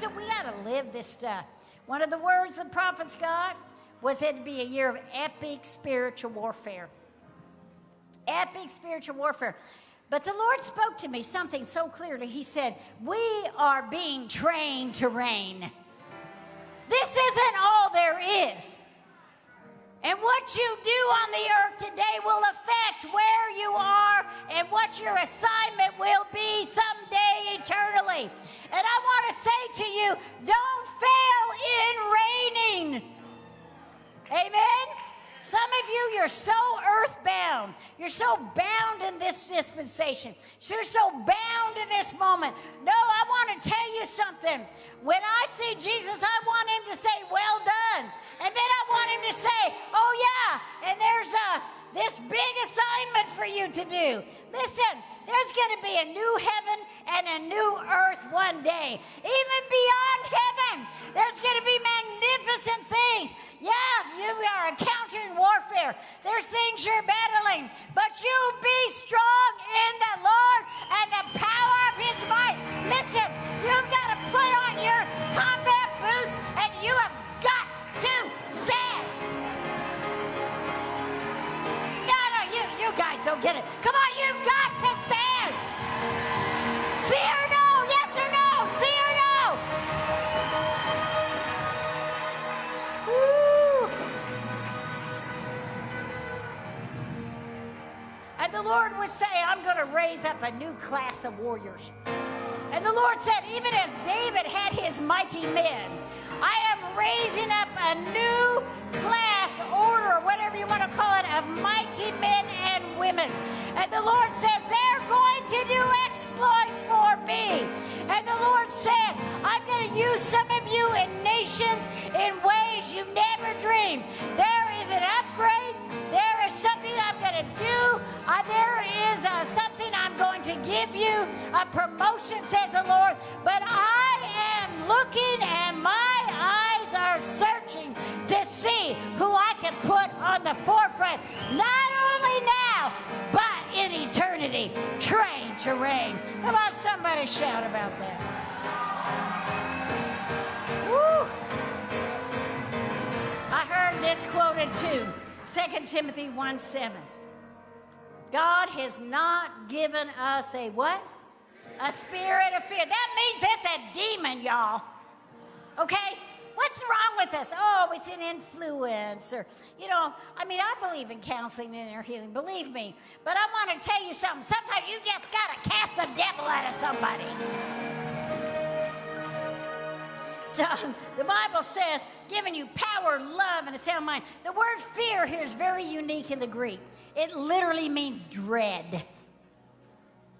listen, we got to live this stuff. One of the words the prophets got was it to be a year of epic spiritual warfare. Epic spiritual warfare. But the Lord spoke to me something so clearly. He said, We are being trained to reign. This isn't all there is. And what you do on the earth today will affect where you are and what your assignment will be someday eternally. And I want to say to you don't fail in reigning. Amen. Some of you, you're so earthbound. You're so bound in this dispensation. You're so bound in this moment. No, I want to tell you something. When I see Jesus, I want him to say, Well done. And then I want him to say, Oh, yeah, and there's a, this big assignment for you to do. Listen, there's going to be a new heaven and a new earth one day. Even beyond heaven, there's going to be magnificent things. Yes, you are encountering warfare. There's things you're battling, but you be strong I'm going to raise up a new class of warriors. And the Lord said, even as David had his mighty men, I am raising up a new class, order, whatever you want to call it, of mighty men and women. And the Lord says, they're going to do exploits for me. And the Lord says, I'm going to use some of you in nations in ways you never dreamed. There is an upgrade. There is something I'm to do. Uh, there is uh, something I'm going to give you. A promotion, says the Lord. But I am looking and my eyes are searching to see who I can put on the forefront. Not only now, but in eternity. Train to reign. Come on, somebody shout about that. I heard this quoted too. 2 Timothy 1 7. God has not given us a what? A spirit of fear. That means it's a demon, y'all. Okay? What's wrong with us? Oh, it's an influence. Or, you know, I mean, I believe in counseling and inner healing, believe me. But I want to tell you something. Sometimes you just got to cast the devil out of somebody. So the Bible says, giving you power, love, and a sound mind. The word fear here is very unique in the Greek. It literally means dread.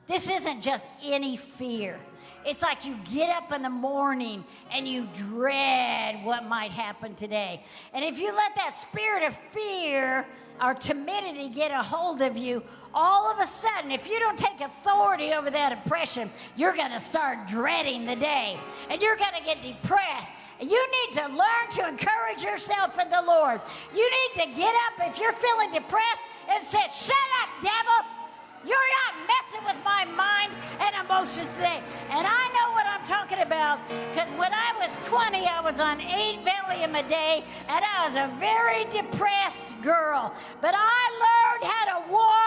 This isn't just any fear. It's like you get up in the morning and you dread what might happen today. And if you let that spirit of fear or timidity get a hold of you, all of a sudden, if you don't take authority over that oppression, you're going to start dreading the day and you're going to get depressed. You need to learn to encourage yourself in the Lord. You need to get up if you're feeling depressed and say, Shut up, devil. You're not messing with my mind and emotions today. And I know what I'm talking about because when I was 20, I was on eight Valium a day and I was a very depressed girl. But I learned how to walk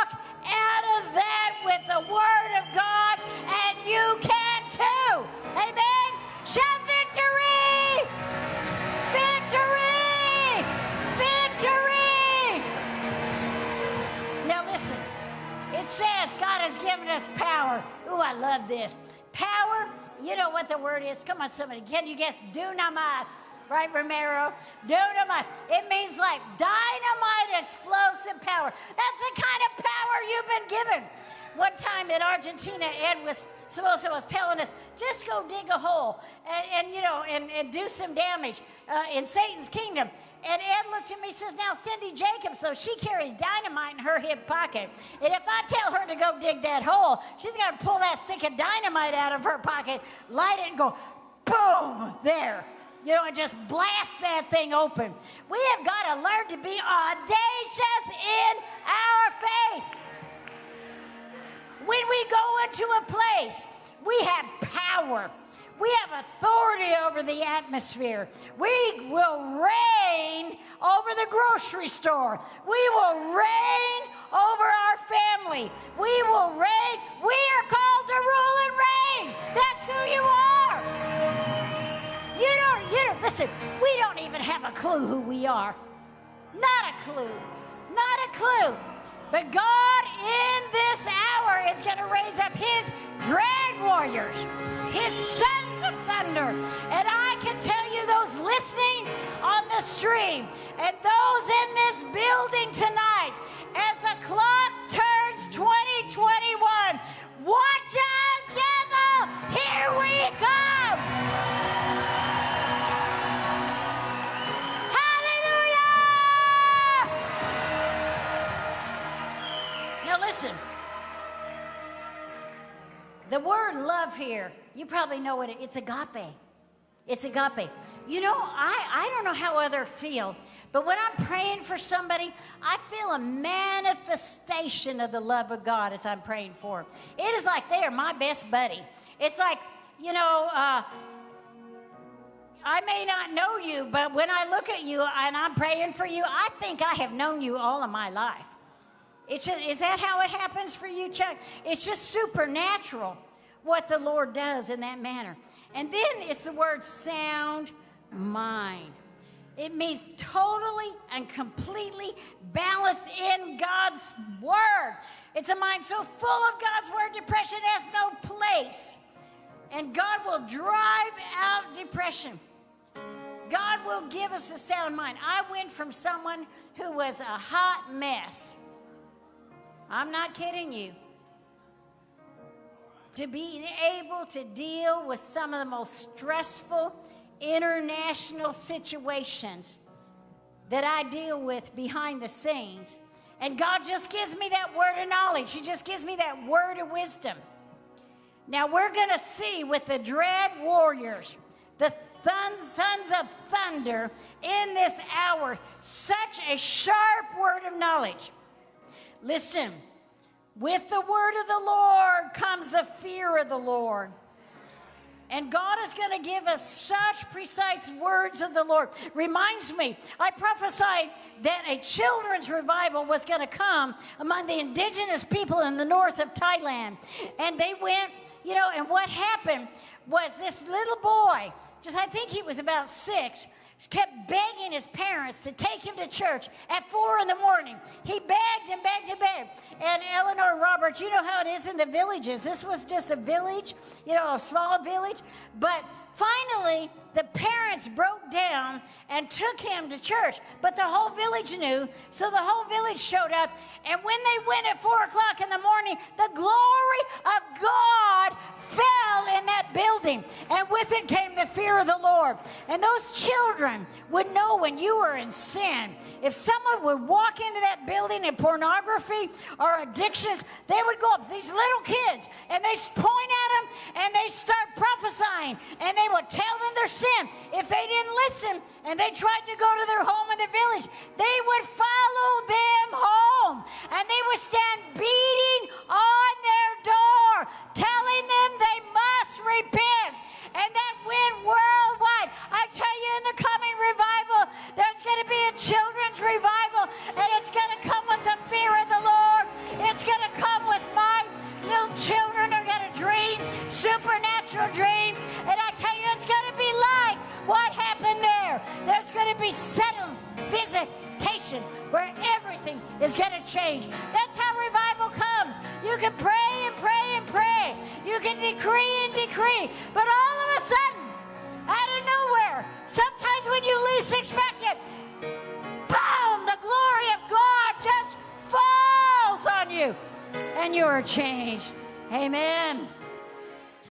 that with the Word of God, and you can too. Amen. Shout victory! Victory! Victory! Now listen. It says God has given us power. Ooh, I love this. Power, you know what the word is? Come on, somebody. Can you guess? Dunamis. Right, Romero? Dunamis. It means like dynamite explosive power. That's the kind of power you've been given. One time in Argentina, Ed was to was telling us, just go dig a hole and, and you know, and, and do some damage uh, in Satan's kingdom. And Ed looked at me and says, Now, Cindy Jacobs, though, she carries dynamite in her hip pocket. And if I tell her to go dig that hole, she's got to pull that stick of dynamite out of her pocket, light it, and go, boom, there. You know, and just blast that thing open. We have got to learn to be audacious in our faith. When we go into a place, we have power. We have authority over the atmosphere. We will reign over the grocery store. We will reign over our family. We will reign. We are called to rule and reign. That's who you are. You don't, listen, we don't even have a clue who we are. Not a clue. Not a clue. But God in this hour is going to raise up his dread warriors, his sons of thunder. And I can tell you, those listening on the stream and those in this building tonight, The word love here, you probably know what it, it's agape. It's agape. You know, I, I don't know how others feel, but when I'm praying for somebody, I feel a manifestation of the love of God as I'm praying for them. It is like they are my best buddy. It's like, you know, uh, I may not know you, but when I look at you and I'm praying for you, I think I have known you all of my life. It's just, is that how it happens for you, Chuck? It's just supernatural what the Lord does in that manner. And then it's the word sound mind. It means totally and completely balanced in God's word. It's a mind so full of God's word, depression has no place. And God will drive out depression. God will give us a sound mind. I went from someone who was a hot mess. I'm not kidding you. To be able to deal with some of the most stressful international situations that I deal with behind the scenes. And God just gives me that word of knowledge. He just gives me that word of wisdom. Now we're going to see with the dread warriors, the sons of thunder in this hour, such a sharp word of knowledge. Listen, with the word of the Lord comes the fear of the Lord. And God is going to give us such precise words of the Lord. Reminds me, I prophesied that a children's revival was going to come among the indigenous people in the north of Thailand. And they went, you know, and what happened was this little boy, just I think he was about six, kept begging his parents to take him to church at four in the morning. He begged and begged and begged. And Eleanor Roberts, you know how it is in the villages. This was just a village, you know, a small village. But finally, the parents broke down and took him to church. But the whole village knew, so the whole village showed up. And when they went at four o'clock in the morning, the glory of God fell in that building, and with it came the fear of the Lord. And those children would know when you were in sin. If someone would walk into that building in pornography or addictions, they would go up, these little kids, and they point at them and they start prophesying, and they would tell them their sin. If they didn't listen and they tried to go to their home in the village, they would follow them home and they would stand decree and decree. But all of a sudden, out of nowhere, sometimes when you least expect it, boom, the glory of God just falls on you and you are changed. Amen.